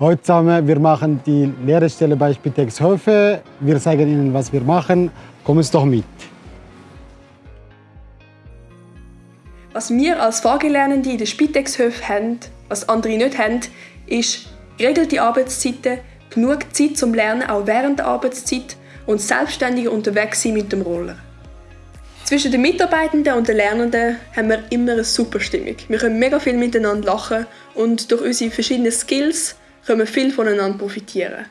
Heute zusammen, wir machen die Lehrstelle bei Spitex Höfe. Wir zeigen Ihnen, was wir machen. Kommen Sie doch mit. Was wir als Fahrgelernende in der Spitex-Höfe haben, was andere nicht haben, ist geregelte Arbeitszeiten, genug Zeit zum Lernen auch während der Arbeitszeit und selbstständig unterwegs sein mit dem Roller. Zwischen den Mitarbeitenden und den Lernenden haben wir immer eine super Stimmung. Wir können mega viel miteinander lachen und durch unsere verschiedenen Skills können wir viel voneinander profitieren.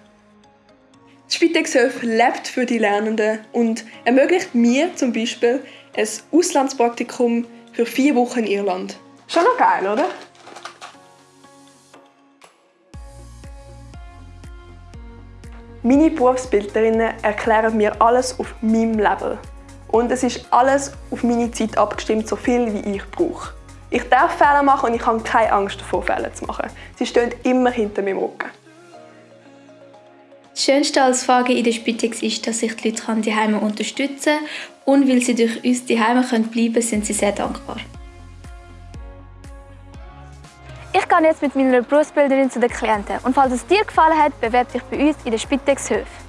Die Spitex-Höfe lebt für die Lernenden und ermöglicht mir zum Beispiel ein Auslandspraktikum für vier Wochen in Irland. Schon noch geil, oder? Meine Berufsbildnerinnen erklären mir alles auf meinem Level. Und es ist alles auf meine Zeit abgestimmt, so viel wie ich brauche. Ich darf Fehler machen und ich habe keine Angst davor, Fehler zu machen. Sie stehen immer hinter meinem Rücken. Das Schönste als Frage in der Spitex ist, dass sich die Leute die Heime unterstützen können und weil sie durch uns die Heime bleiben können, sind sie sehr dankbar. Ich gehe jetzt mit meiner Berufsbilderin zu den Klienten und falls es dir gefallen hat, bewerbe dich bei uns in der Spitex Höfe.